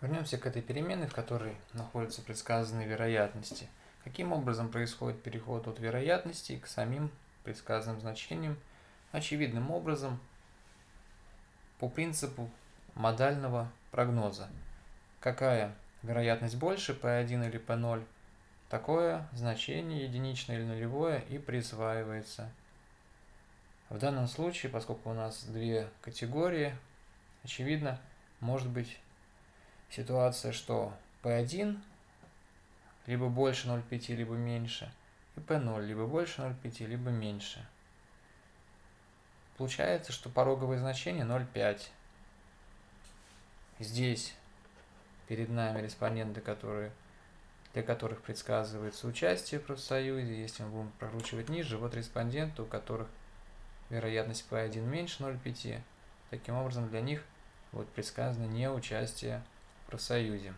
Вернемся к этой переменной, в которой находятся предсказанные вероятности. Каким образом происходит переход от вероятностей к самим предсказанным значениям? Очевидным образом, по принципу модального прогноза. Какая вероятность больше, P1 или P0, такое значение, единичное или нулевое, и присваивается. В данном случае, поскольку у нас две категории, очевидно, может быть ситуация, что P1 либо больше 0,5, либо меньше, и P0 либо больше 0,5, либо меньше. Получается, что пороговое значение 0,5. Здесь перед нами респонденты, которые, для которых предсказывается участие в профсоюзе. Если мы будем прокручивать ниже, вот респонденты, у которых вероятность P1 меньше 0,5. Таким образом, для них будет предсказано не участие профсоюзе.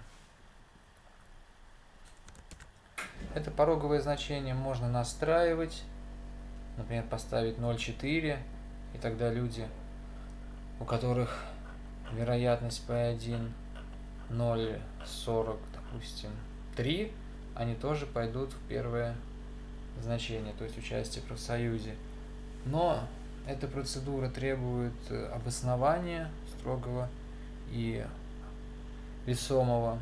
Это пороговое значение можно настраивать, например, поставить 0,4, и тогда люди, у которых вероятность P1 0,40, допустим, 3, они тоже пойдут в первое значение, то есть участие в профсоюзе. Но эта процедура требует обоснования строгого и весомого.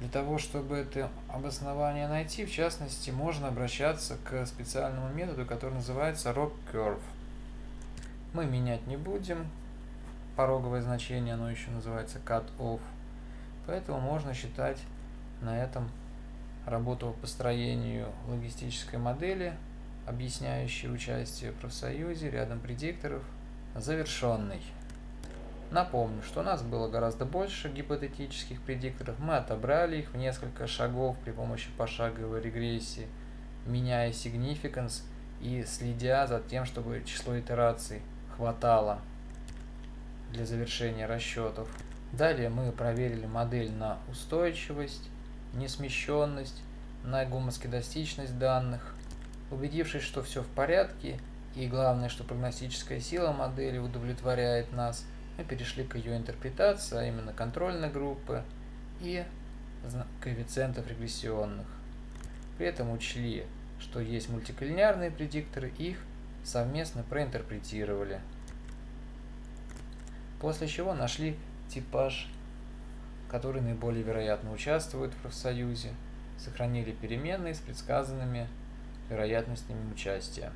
Для того, чтобы это обоснование найти, в частности, можно обращаться к специальному методу, который называется Rock Curve. Мы менять не будем. Пороговое значение, оно еще называется Cut-Off. Поэтому можно считать на этом работу по построению логистической модели, объясняющей участие в профсоюзе рядом предикторов, завершенной. Напомню, что у нас было гораздо больше гипотетических предикторов, мы отобрали их в несколько шагов при помощи пошаговой регрессии, меняя significance и следя за тем, чтобы число итераций хватало для завершения расчетов. Далее мы проверили модель на устойчивость, несмещенность, на гомоскедастичность данных. Убедившись, что все в порядке, и главное, что прогностическая сила модели удовлетворяет нас – мы перешли к ее интерпретации, а именно контрольной группы и коэффициентов регрессионных. При этом учли, что есть мультиколлинеарные предикторы, их совместно проинтерпретировали. После чего нашли типаж, который наиболее вероятно участвует в профсоюзе, сохранили переменные с предсказанными вероятностями участия.